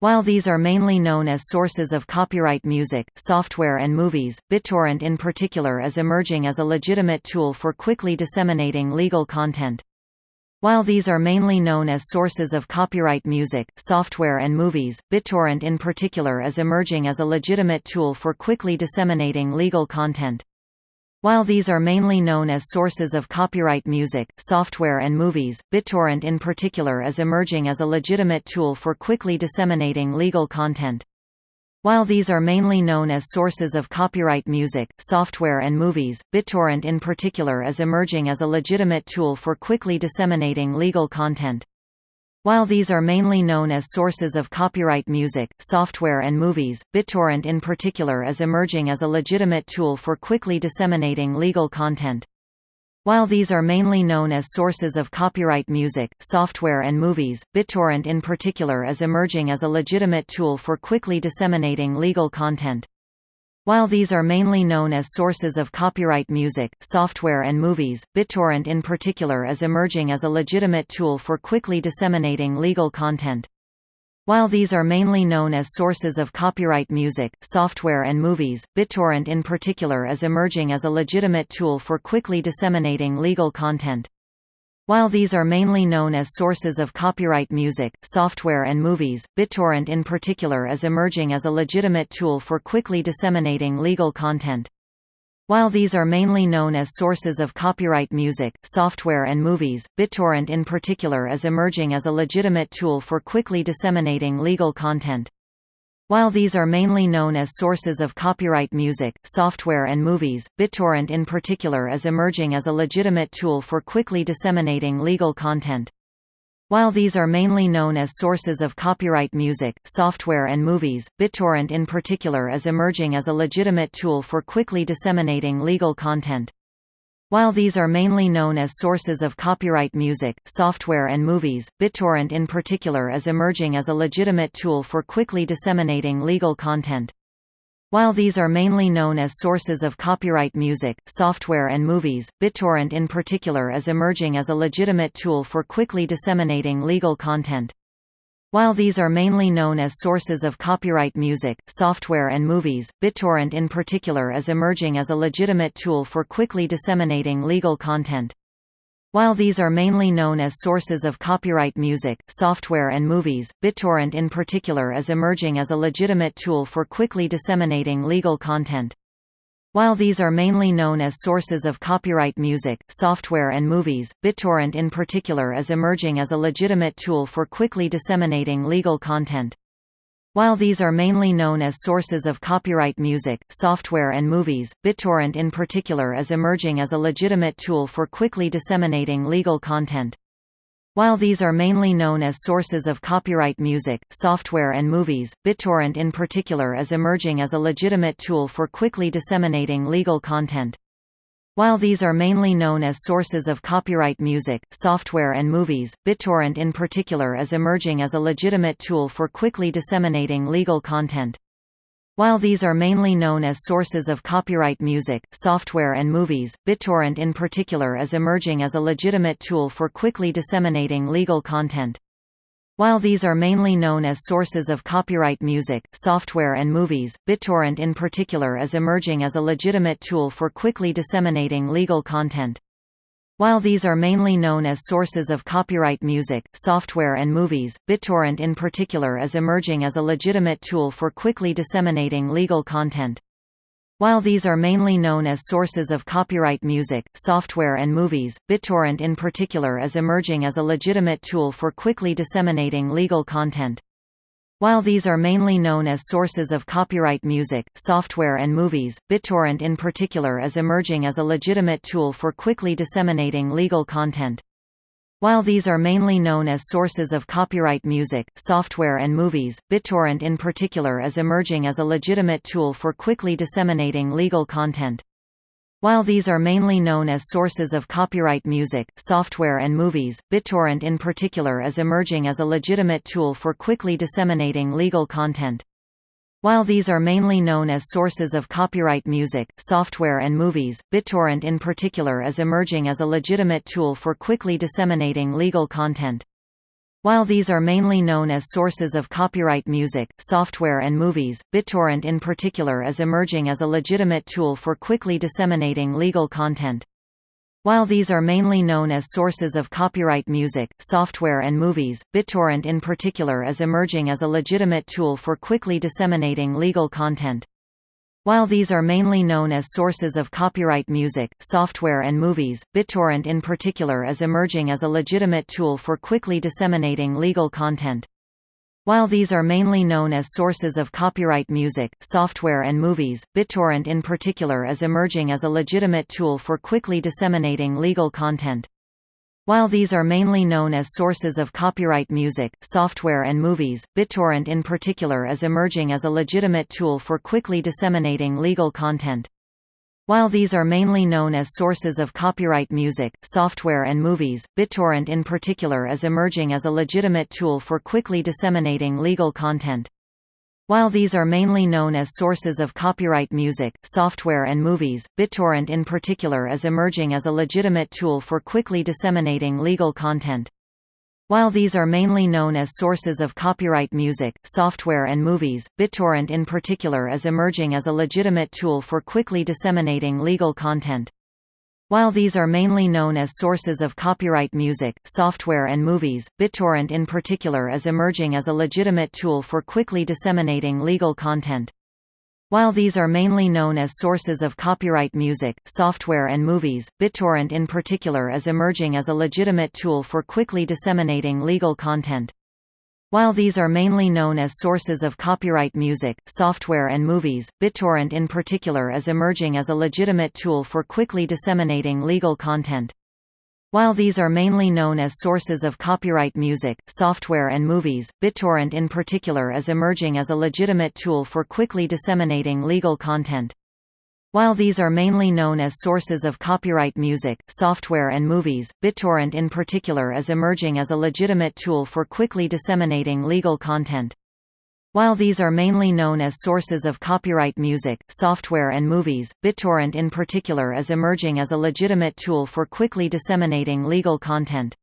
While these are mainly known as sources of copyright music, software and movies, BitTorrent in particular is emerging as a legitimate tool for quickly disseminating legal content. While these are mainly known as sources of copyright music, software and movies, BitTorrent in particular is emerging as a legitimate tool for quickly disseminating legal content. While these are mainly known as sources of copyright music, software and movies, BitTorrent in particular is emerging as a legitimate tool for quickly disseminating legal content. While these are mainly known as sources of copyright music, software and movies, BitTorrent in particular is emerging as a legitimate tool for quickly disseminating legal content. While these are mainly known as sources of copyright music, software and movies, BitTorrent in particular is emerging as a legitimate tool for quickly disseminating legal content. While these are mainly known as sources of copyright music, software and movies, BitTorrent in particular is emerging as a legitimate tool for quickly disseminating legal content. While these are mainly known as sources of copyright music, software and movies, BitTorrent in particular is emerging as a legitimate tool for quickly disseminating legal content. While these are mainly known as sources of copyright music, software and movies, BitTorrent in particular is emerging as a legitimate tool for quickly disseminating legal content. While these are mainly known as sources of copyright music, software and movies, BitTorrent in particular is emerging as a legitimate tool for quickly disseminating legal content. While these are mainly known as sources of copyright music, software and movies, BitTorrent in particular is emerging as a legitimate tool for quickly disseminating legal content. While these are mainly known as sources of copyright music, software and movies, BitTorrent in particular is emerging as a legitimate tool for quickly disseminating legal content. While these are mainly known as sources of copyright music, software and movies, BitTorrent in particular is emerging as a legitimate tool for quickly disseminating legal content. While these are mainly known as sources of copyright music, software and movies, BitTorrent in particular is emerging as a legitimate tool for quickly disseminating legal content. While these are mainly known as sources of copyright music, software and movies, BitTorrent in particular is emerging as a legitimate tool for quickly disseminating legal content. While these are mainly known as sources of copyright music, software and movies, BitTorrent in particular is emerging as a legitimate tool for quickly disseminating legal content. While these are mainly known as sources of copyright music, software and movies, BitTorrent in particular is emerging as a legitimate tool for quickly disseminating legal content. While these are mainly known as sources of copyright music, software and movies, BitTorrent in particular is emerging as a legitimate tool for quickly disseminating legal content. While these are mainly known as sources of copyright music, software and movies, BitTorrent in particular is emerging as a legitimate tool for quickly disseminating legal content. While these are mainly known as sources of copyright music, software and movies, BitTorrent in particular is emerging as a legitimate tool for quickly disseminating legal content. While these are mainly known as sources of copyright music, software and movies, BitTorrent in particular is emerging as a legitimate tool for quickly disseminating legal content. While these are mainly known as sources of copyright music, software and movies, BitTorrent in particular is emerging as a legitimate tool for quickly disseminating legal content. While these are mainly known as sources of copyright music, software and movies, BitTorrent in particular is emerging as a legitimate tool for quickly disseminating legal content. While these are mainly known as sources of copyright music, software and movies, BitTorrent in particular is emerging as a legitimate tool for quickly disseminating legal content. While these are mainly known as sources of copyright music, software and movies, BitTorrent in particular is emerging as a legitimate tool for quickly disseminating legal content. While these are mainly known as sources of copyright music, software and movies, BitTorrent in particular is emerging as a legitimate tool for quickly disseminating legal content. While these are mainly known as sources of copyright music, software and movies, BitTorrent in particular is emerging as a legitimate tool for quickly disseminating legal content. While these are mainly known as sources of copyright music, software and movies, BitTorrent in particular is emerging as a legitimate tool for quickly disseminating legal content. While these are mainly known as sources of copyright music, software and movies, BitTorrent in particular is emerging as a legitimate tool for quickly disseminating legal content. While these are mainly known as sources of copyright music, software and movies, BitTorrent in particular is emerging as a legitimate tool for quickly disseminating legal content. While these are mainly known as sources of copyright music, software and movies, BitTorrent in particular is emerging as a legitimate tool for quickly disseminating legal content. While these are mainly known as sources of copyright music, software and movies, BitTorrent in particular is emerging as a legitimate tool for quickly disseminating legal content. While these are mainly known as sources of copyright music, software and movies, BitTorrent in particular is emerging as a legitimate tool for quickly disseminating legal content. While these are mainly known as sources of copyright music, software and movies, BitTorrent in particular is emerging as a legitimate tool for quickly disseminating legal content. While these are mainly known as sources of copyright music, software and movies, BitTorrent in particular is emerging as a legitimate tool for quickly disseminating legal content. While these are mainly known as sources of copyright music, software and movies, BitTorrent in particular is emerging as a legitimate tool for quickly disseminating legal content. While these are mainly known as sources of copyright music, software and movies, BitTorrent in particular is emerging as a legitimate tool for quickly disseminating legal content. While these are mainly known as sources of copyright music, software and movies, BitTorrent in particular is emerging as a legitimate tool for quickly disseminating legal content. While these are mainly known as sources of copyright music, software and movies, BitTorrent in particular is emerging as a legitimate tool for quickly disseminating legal content. While these are mainly known as sources of copyright music, software and movies, BitTorrent in particular is emerging as a legitimate tool for quickly disseminating legal content. While these are mainly known as sources of copyright music, software and movies, BitTorrent in particular is emerging as a legitimate tool for quickly disseminating legal content. While these are mainly known as sources of copyright music, software and movies, BitTorrent in particular is emerging as a legitimate tool for quickly disseminating legal content. While these are mainly known as sources of copyright music, software and movies, BitTorrent in particular is emerging as a legitimate tool for quickly disseminating legal content.